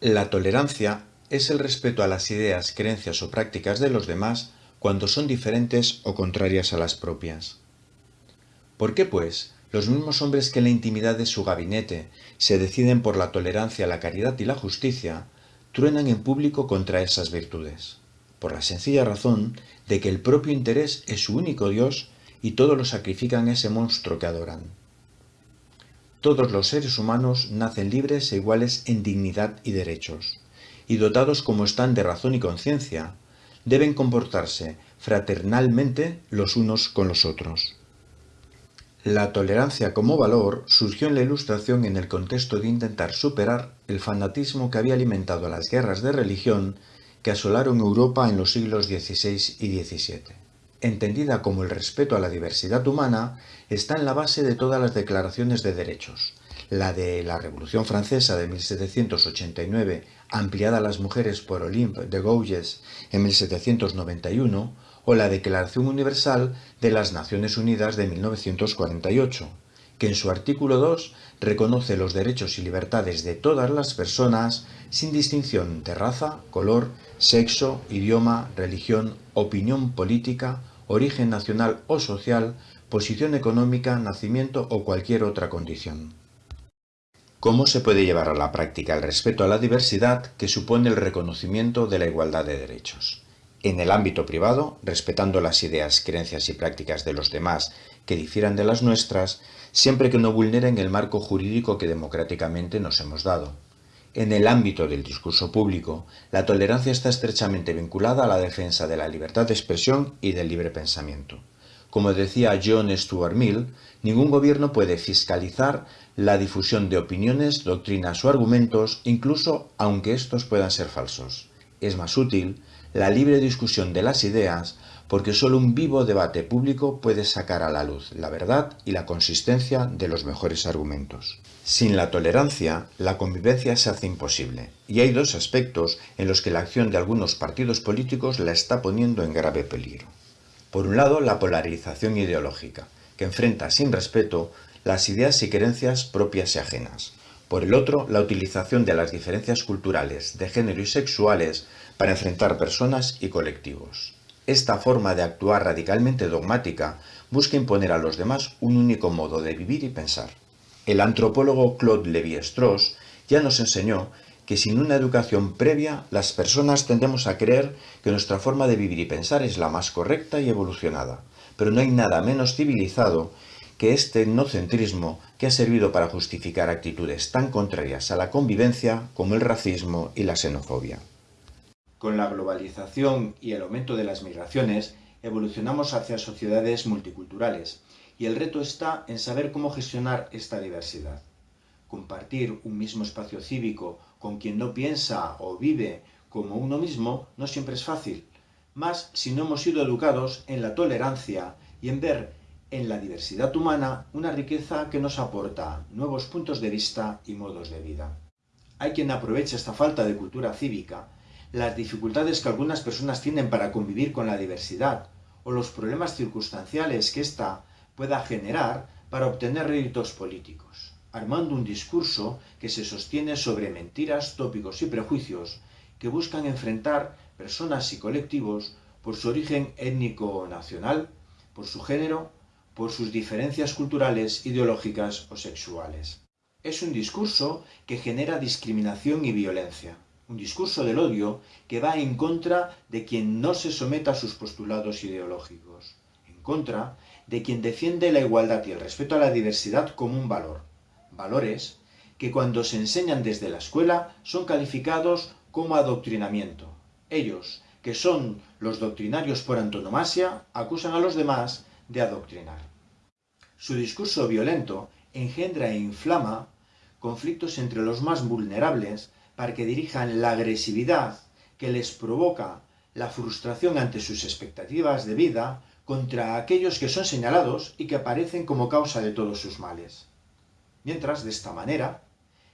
La tolerancia es el respeto a las ideas, creencias o prácticas de los demás cuando son diferentes o contrarias a las propias. ¿Por qué, pues, los mismos hombres que en la intimidad de su gabinete se deciden por la tolerancia, la caridad y la justicia, truenan en público contra esas virtudes? Por la sencilla razón de que el propio interés es su único Dios y todos lo sacrifican a ese monstruo que adoran. Todos los seres humanos nacen libres e iguales en dignidad y derechos, y dotados como están de razón y conciencia, deben comportarse fraternalmente los unos con los otros. La tolerancia como valor surgió en la Ilustración en el contexto de intentar superar el fanatismo que había alimentado las guerras de religión que asolaron Europa en los siglos XVI y XVII entendida como el respeto a la diversidad humana, está en la base de todas las declaraciones de derechos. La de la Revolución Francesa de 1789, ampliada a las mujeres por Olympe de Gouges en 1791, o la Declaración Universal de las Naciones Unidas de 1948, que en su artículo 2 reconoce los derechos y libertades de todas las personas sin distinción de raza, color, sexo, idioma, religión, opinión política, origen nacional o social, posición económica, nacimiento o cualquier otra condición. ¿Cómo se puede llevar a la práctica el respeto a la diversidad que supone el reconocimiento de la igualdad de derechos? En el ámbito privado, respetando las ideas, creencias y prácticas de los demás que difieran de las nuestras, siempre que no vulneren el marco jurídico que democráticamente nos hemos dado. En el ámbito del discurso público, la tolerancia está estrechamente vinculada a la defensa de la libertad de expresión y del libre pensamiento. Como decía John Stuart Mill, ningún gobierno puede fiscalizar la difusión de opiniones, doctrinas o argumentos, incluso aunque estos puedan ser falsos. Es más útil la libre discusión de las ideas porque solo un vivo debate público puede sacar a la luz la verdad y la consistencia de los mejores argumentos. Sin la tolerancia, la convivencia se hace imposible, y hay dos aspectos en los que la acción de algunos partidos políticos la está poniendo en grave peligro. Por un lado, la polarización ideológica, que enfrenta sin respeto las ideas y creencias propias y ajenas. Por el otro, la utilización de las diferencias culturales, de género y sexuales para enfrentar personas y colectivos. Esta forma de actuar radicalmente dogmática busca imponer a los demás un único modo de vivir y pensar. El antropólogo Claude Lévi-Strauss ya nos enseñó que sin una educación previa, las personas tendemos a creer que nuestra forma de vivir y pensar es la más correcta y evolucionada. Pero no hay nada menos civilizado que este etnocentrismo que ha servido para justificar actitudes tan contrarias a la convivencia como el racismo y la xenofobia. Con la globalización y el aumento de las migraciones, evolucionamos hacia sociedades multiculturales, y el reto está en saber cómo gestionar esta diversidad. Compartir un mismo espacio cívico con quien no piensa o vive como uno mismo no siempre es fácil, más si no hemos sido educados en la tolerancia y en ver en la diversidad humana una riqueza que nos aporta nuevos puntos de vista y modos de vida. Hay quien aprovecha esta falta de cultura cívica las dificultades que algunas personas tienen para convivir con la diversidad o los problemas circunstanciales que ésta pueda generar para obtener réditos políticos, armando un discurso que se sostiene sobre mentiras, tópicos y prejuicios que buscan enfrentar personas y colectivos por su origen étnico o nacional, por su género, por sus diferencias culturales, ideológicas o sexuales. Es un discurso que genera discriminación y violencia un discurso del odio que va en contra de quien no se someta a sus postulados ideológicos, en contra de quien defiende la igualdad y el respeto a la diversidad como un valor. Valores que cuando se enseñan desde la escuela son calificados como adoctrinamiento. Ellos, que son los doctrinarios por antonomasia, acusan a los demás de adoctrinar. Su discurso violento engendra e inflama conflictos entre los más vulnerables para que dirijan la agresividad que les provoca la frustración ante sus expectativas de vida contra aquellos que son señalados y que aparecen como causa de todos sus males. Mientras, de esta manera,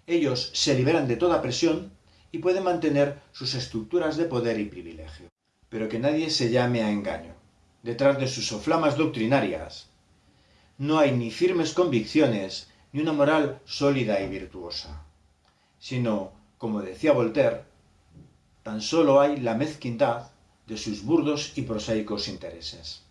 ellos se liberan de toda presión y pueden mantener sus estructuras de poder y privilegio. Pero que nadie se llame a engaño. Detrás de sus soflamas doctrinarias no hay ni firmes convicciones ni una moral sólida y virtuosa, sino como decía Voltaire, tan solo hay la mezquindad de sus burdos y prosaicos intereses.